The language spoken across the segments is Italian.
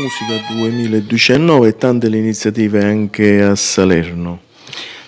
Musica 2019 e tante le iniziative anche a Salerno.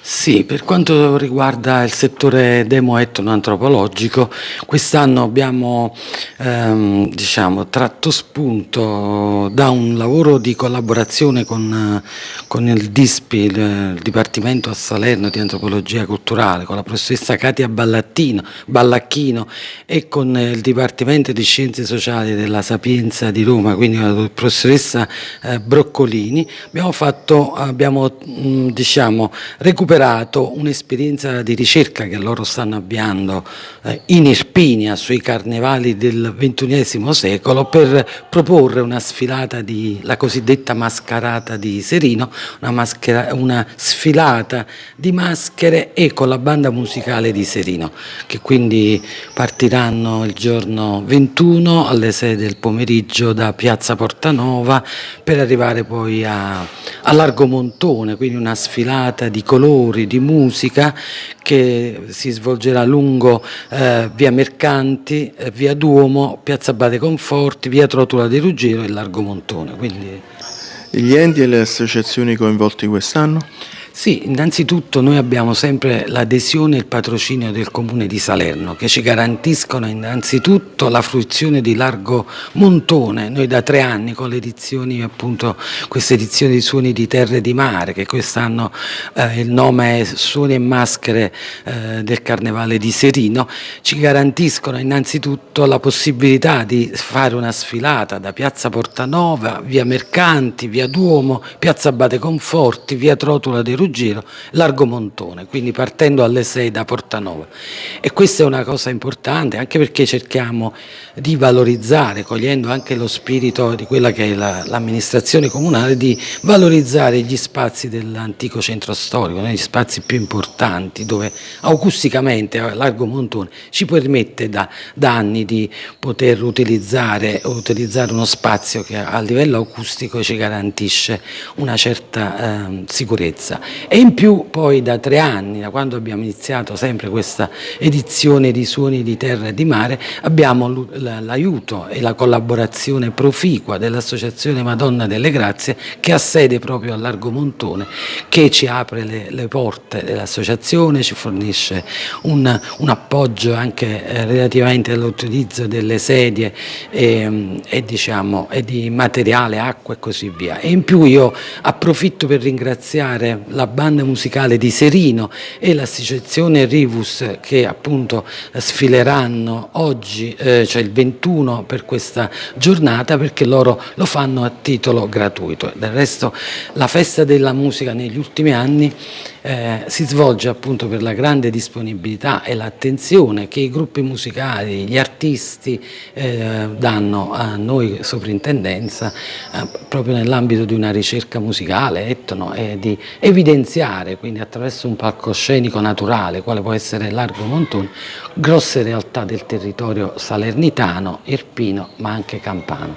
Sì, per quanto riguarda il settore demo-etnoantropologico, quest'anno abbiamo ehm, diciamo, tratto spunto da un lavoro di collaborazione con, con il DISPI, il, Dipartimento a Salerno di Antropologia Culturale, con la professoressa Katia Ballacchino e con il Dipartimento di Scienze Sociali della Sapienza di Roma, quindi la professoressa eh, Broccolini, abbiamo, fatto, abbiamo mh, diciamo, recuperato recuperato un'esperienza di ricerca che loro stanno avviando eh, in Irpinia sui carnevali del XXI secolo per proporre una sfilata di la cosiddetta mascherata di Serino, una, maschera, una sfilata di maschere e con la banda musicale di Serino che quindi partiranno il giorno 21 alle 6 del pomeriggio da Piazza Portanova per arrivare poi a, a Largo Montone, quindi una sfilata di colori colori, di musica che si svolgerà lungo eh, via Mercanti, eh, via Duomo, piazza Bade Conforti, via Trotula di Ruggero e Largo Montone. Quindi... Gli enti e le associazioni coinvolti quest'anno? Sì, innanzitutto noi abbiamo sempre l'adesione e il patrocinio del Comune di Salerno che ci garantiscono innanzitutto la fruizione di largo montone. Noi da tre anni con le edizioni, appunto, queste edizioni di Suoni di Terre di Mare, che quest'anno eh, il nome è Suoni e Maschere eh, del Carnevale di Serino, ci garantiscono innanzitutto la possibilità di fare una sfilata da Piazza Portanova, via Mercanti, via Duomo, Piazza Abate Conforti, via Trotula dei Ruggero, Largo Montone, quindi partendo alle 6 da Portanova. E questa è una cosa importante anche perché cerchiamo di valorizzare, cogliendo anche lo spirito di quella che è l'amministrazione la, comunale, di valorizzare gli spazi dell'antico centro storico, gli spazi più importanti dove acusticamente Largo Montone ci permette da, da anni di poter utilizzare, utilizzare, uno spazio che a livello acustico ci garantisce una certa eh, sicurezza e in più poi da tre anni, da quando abbiamo iniziato sempre questa edizione di Suoni di Terra e di Mare, abbiamo l'aiuto e la collaborazione proficua dell'Associazione Madonna delle Grazie che ha sede proprio a Largo Montone, che ci apre le, le porte dell'associazione, ci fornisce un, un, appoggio anche eh, relativamente all'utilizzo delle sedie e, e, diciamo, e di materiale, acqua e così via. E in più io approfitto per ringraziare la banda musicale di Serino e l'associazione Rivus che appunto sfileranno oggi, eh, cioè il 21 per questa giornata perché loro lo fanno a titolo gratuito. Del resto la festa della musica negli ultimi anni eh, si svolge appunto per la grande disponibilità e l'attenzione che i gruppi musicali, gli artisti eh, danno a noi soprintendenza eh, proprio nell'ambito di una ricerca musicale, etno, e di evidenziare quindi attraverso un palcoscenico naturale, quale può essere Largo Montone, grosse realtà del territorio salernitano, irpino ma anche campano.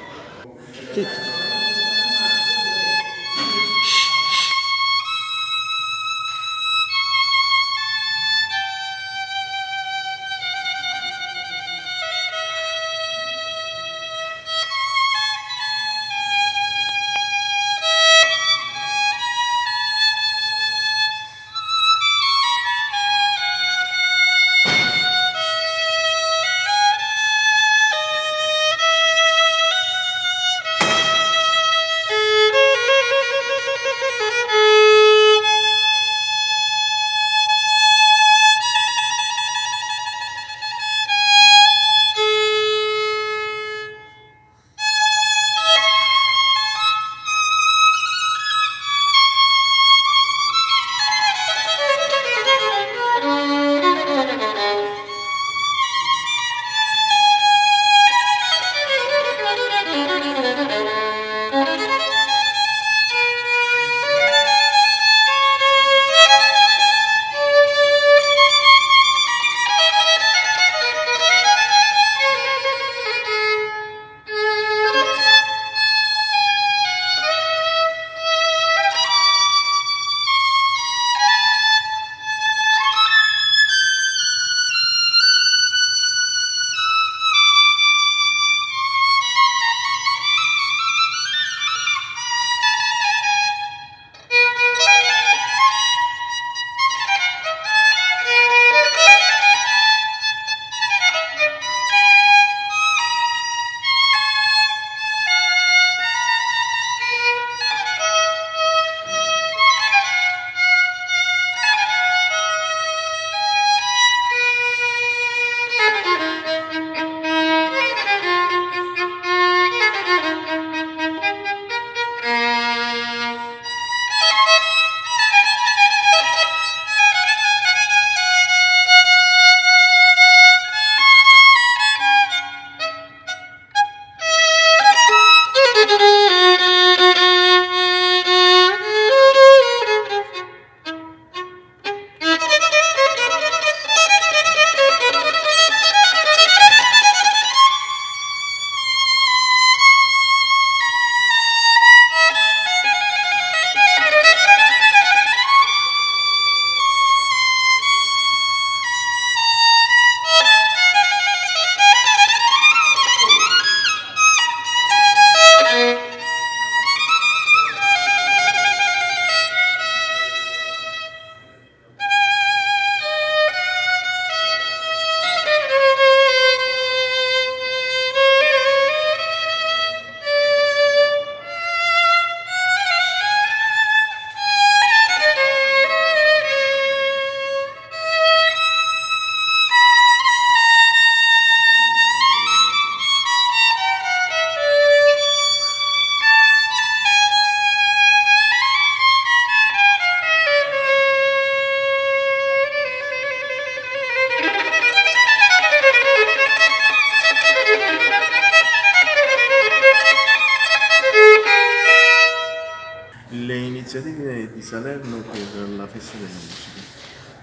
Salerno per la festa della musica.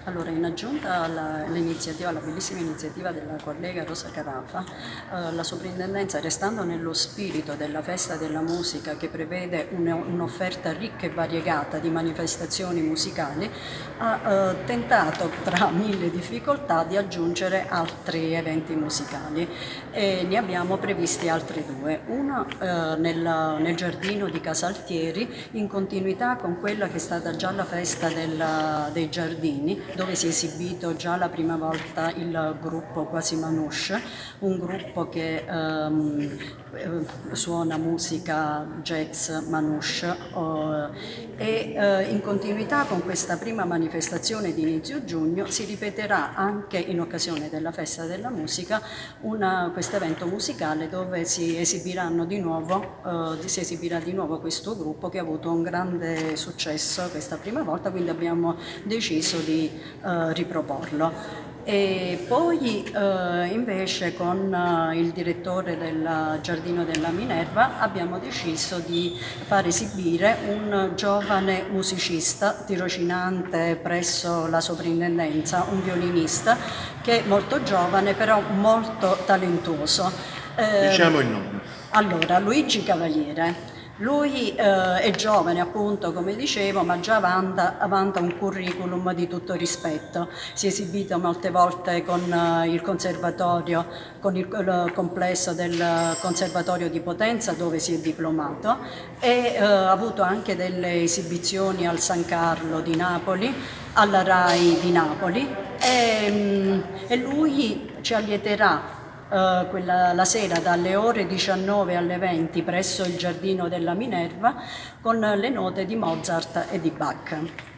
Allora, in aggiunta all'iniziativa, alla bellissima iniziativa della collega Rosa Carafa, eh, la soprintendenza, restando nello spirito della festa della musica che prevede un'offerta ricca e variegata di manifestazioni musicali, ha eh, tentato tra mille difficoltà di aggiungere altri eventi musicali e ne abbiamo previsti altri due. Uno eh, nel, nel, giardino di Casaltieri in continuità con quella che è stata già la festa della, dei giardini dove si è esibito già la prima volta il gruppo Quasi Manouche, un gruppo che ehm, eh, suona musica jazz manouche oh, e eh, in continuità con questa prima manifestazione di inizio giugno si ripeterà anche in occasione della festa della musica questo evento musicale dove si esibiranno di nuovo, eh, si esibirà di nuovo questo gruppo che ha avuto un grande successo questa prima volta, quindi abbiamo deciso di eh, riproporlo. E poi eh, invece con eh, il direttore del Giardino della Minerva abbiamo deciso di far esibire un giovane musicista tirocinante presso la soprintendenza, un violinista che è molto giovane però molto talentuoso. Eh, diciamo il nome. Allora, Luigi Cavaliere. Lui eh, è giovane appunto come dicevo ma già vanta, vanta, un curriculum di tutto rispetto, si è esibito molte volte con eh, il conservatorio, con il, il, complesso del conservatorio di Potenza dove si è diplomato e eh, ha avuto anche delle esibizioni al San Carlo di Napoli, alla RAI di Napoli e, mm, e lui ci allieterà eh, quella, la sera dalle ore 19 alle 20 presso il Giardino della Minerva con le note di Mozart e di Bach.